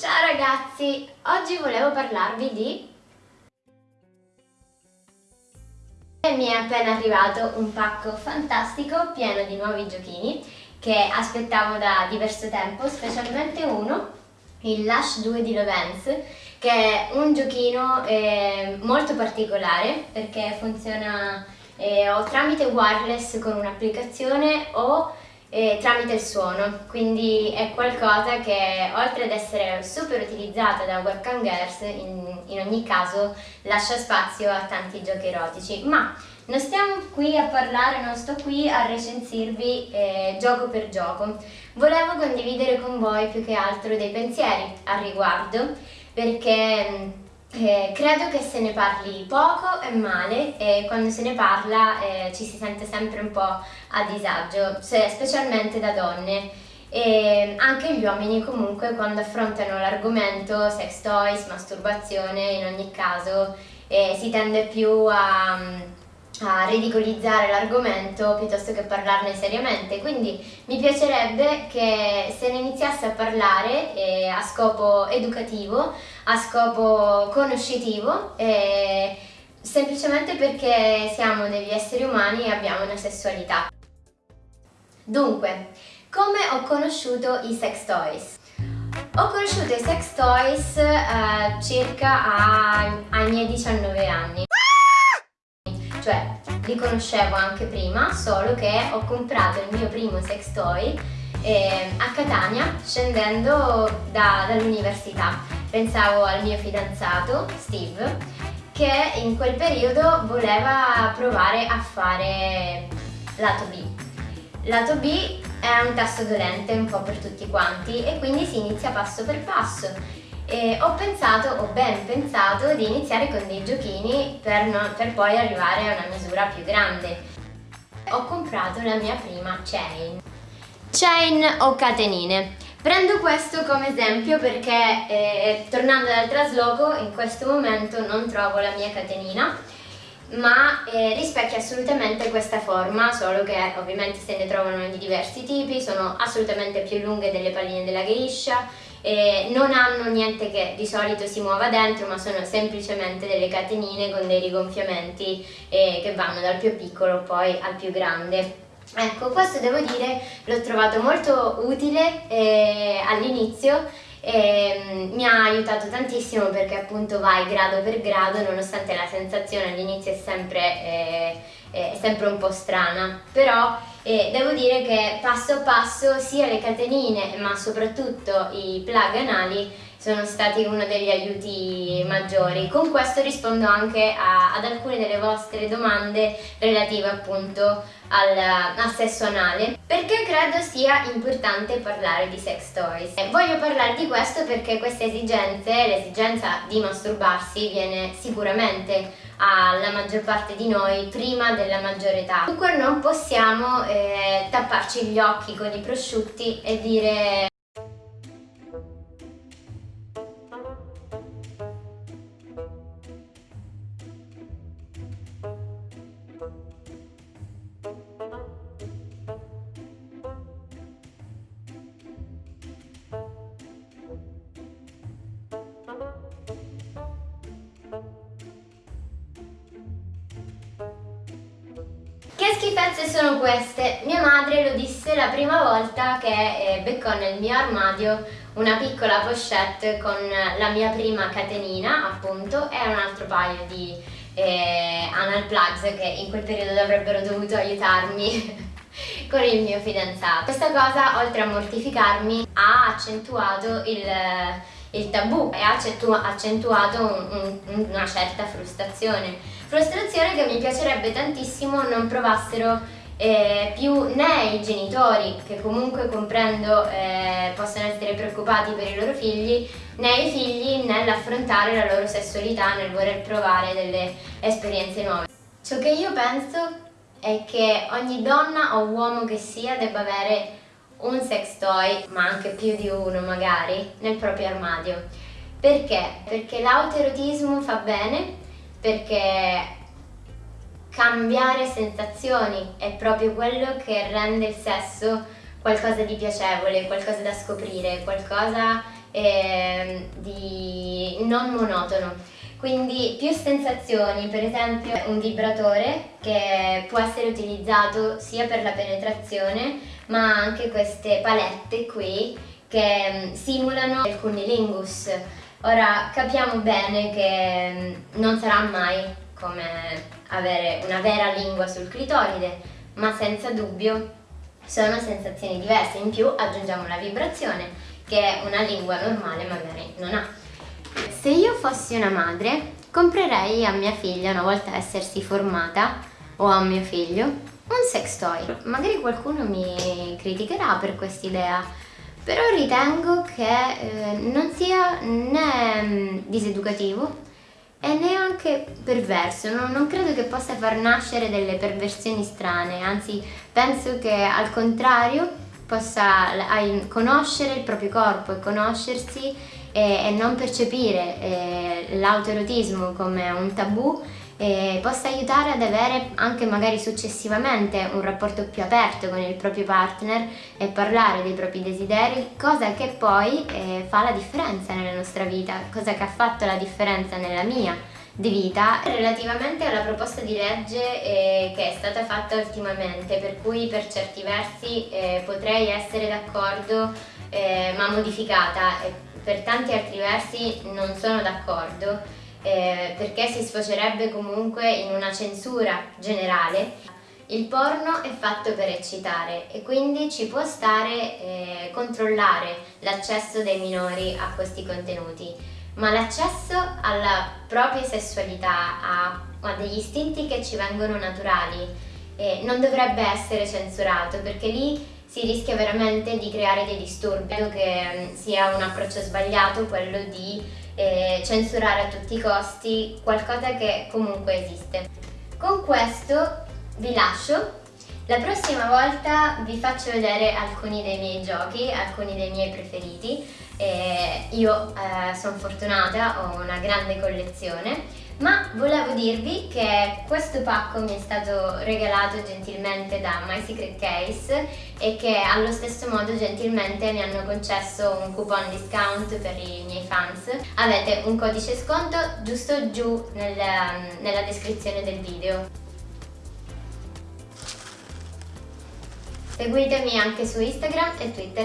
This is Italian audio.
Ciao ragazzi, oggi volevo parlarvi di... Mi è appena arrivato un pacco fantastico pieno di nuovi giochini che aspettavo da diverso tempo, specialmente uno, il Lush 2 di Lovens, che è un giochino eh, molto particolare perché funziona eh, o tramite wireless con un'applicazione o eh, tramite il suono, quindi è qualcosa che oltre ad essere super utilizzata da webcam girls, in, in ogni caso lascia spazio a tanti giochi erotici, ma non stiamo qui a parlare, non sto qui a recensirvi eh, gioco per gioco, volevo condividere con voi più che altro dei pensieri al riguardo, perché eh, credo che se ne parli poco e male e quando se ne parla eh, ci si sente sempre un po' a disagio, se, specialmente da donne. E anche gli uomini comunque quando affrontano l'argomento sex toys, masturbazione, in ogni caso eh, si tende più a a ridicolizzare l'argomento piuttosto che parlarne seriamente, quindi mi piacerebbe che se ne iniziasse a parlare eh, a scopo educativo, a scopo conoscitivo, eh, semplicemente perché siamo degli esseri umani e abbiamo una sessualità. Dunque, come ho conosciuto i sex toys? Ho conosciuto i sex toys eh, circa ai miei 19 anni cioè li conoscevo anche prima, solo che ho comprato il mio primo sex toy eh, a Catania scendendo da, dall'università. Pensavo al mio fidanzato, Steve, che in quel periodo voleva provare a fare lato B. Lato B è un tasto dolente un po' per tutti quanti e quindi si inizia passo per passo e ho pensato, ho ben pensato di iniziare con dei giochini per, non, per poi arrivare a una misura più grande. Ho comprato la mia prima chain. Chain o catenine. Prendo questo come esempio perché eh, tornando dal trasloco in questo momento non trovo la mia catenina ma eh, rispecchia assolutamente questa forma, solo che ovviamente se ne trovano di diversi tipi, sono assolutamente più lunghe delle palline della geisha, eh, non hanno niente che di solito si muova dentro ma sono semplicemente delle catenine con dei rigonfiamenti eh, che vanno dal più piccolo poi al più grande. Ecco, questo devo dire l'ho trovato molto utile eh, all'inizio e mm, mi ha aiutato tantissimo perché appunto vai grado per grado nonostante la sensazione all'inizio è eh, è sempre un po' strana però e devo dire che passo passo sia le catenine ma soprattutto i plug anali sono stati uno degli aiuti maggiori. Con questo rispondo anche a, ad alcune delle vostre domande relative appunto al, al, sesso anale perché credo sia importante parlare di sex toys. E voglio parlare di questo perché queste esigenze, l'esigenza di masturbarsi viene sicuramente alla maggior parte di noi prima della maggiore età. Dunque non possiamo eh, tapparci gli occhi con i prosciutti e dire schifezze sono queste. Mia madre lo disse la prima volta che eh, beccò nel mio armadio una piccola pochette con la mia prima catenina, appunto, e un altro paio di eh, anal plugs che in quel periodo avrebbero dovuto aiutarmi con il mio fidanzato. Questa cosa, oltre a mortificarmi, ha accentuato il il tabù e ha accentuato un, un, una certa frustrazione. Frustrazione che mi piacerebbe tantissimo non provassero eh, più né i genitori, che comunque comprendo eh, possono essere preoccupati per i loro figli, né i figli nell'affrontare la loro sessualità, nel voler provare delle esperienze nuove. Ciò che io penso è che ogni donna o uomo che sia debba avere un sex toy, ma anche più di uno magari, nel proprio armadio. Perché? Perché l'autoerotismo fa bene, perché cambiare sensazioni è proprio quello che rende il sesso qualcosa di piacevole, qualcosa da scoprire, qualcosa eh, di non monotono. Quindi più sensazioni, per esempio un vibratore che può essere utilizzato sia per la penetrazione ma anche queste palette qui che mm, simulano il cunnilingus. Ora capiamo bene che mm, non sarà mai come avere una vera lingua sul clitoride, ma senza dubbio sono sensazioni diverse. In più aggiungiamo la vibrazione che una lingua normale magari non ha. Se io fossi una madre, comprerei a mia figlia, una volta essersi formata, o a mio figlio, un sex toy. Magari qualcuno mi criticherà per quest'idea, però ritengo che eh, non sia né mm, diseducativo e neanche perverso, non, non, credo che possa far nascere delle perversioni strane, anzi penso che al contrario possa conoscere il proprio corpo e conoscersi e, e non percepire eh, l'autoerotismo come un tabù eh, possa aiutare ad avere anche magari successivamente un rapporto più aperto con il proprio partner e parlare dei propri desideri, cosa che poi eh, fa la differenza nella nostra vita, cosa che ha fatto la differenza nella mia di vita relativamente alla proposta di legge eh, che è stata fatta ultimamente per cui per certi versi eh, potrei essere d'accordo eh, ma modificata e per tanti altri versi non sono d'accordo eh, perché si sfocerebbe comunque in una censura generale. Il porno è fatto per eccitare e quindi ci può stare eh, controllare l'accesso dei minori a questi contenuti, ma l'accesso alla propria sessualità, a, a, degli istinti che ci vengono naturali, eh, non dovrebbe essere censurato perché lì si rischia veramente di creare dei disturbi. Credo che mm, sia un approccio sbagliato quello di eh, censurare a tutti i costi qualcosa che comunque esiste. Con questo vi lascio, la prossima volta vi faccio vedere alcuni dei miei giochi, alcuni dei miei preferiti. Eh, io eh, sono fortunata, ho una grande collezione ma volevo dirvi che questo pacco mi è stato regalato gentilmente da My Secret Case e che allo stesso modo gentilmente mi hanno concesso un coupon discount per i miei fans. Avete un codice sconto giusto giù nel, nella descrizione del video. Seguitemi anche su Instagram e Twitter.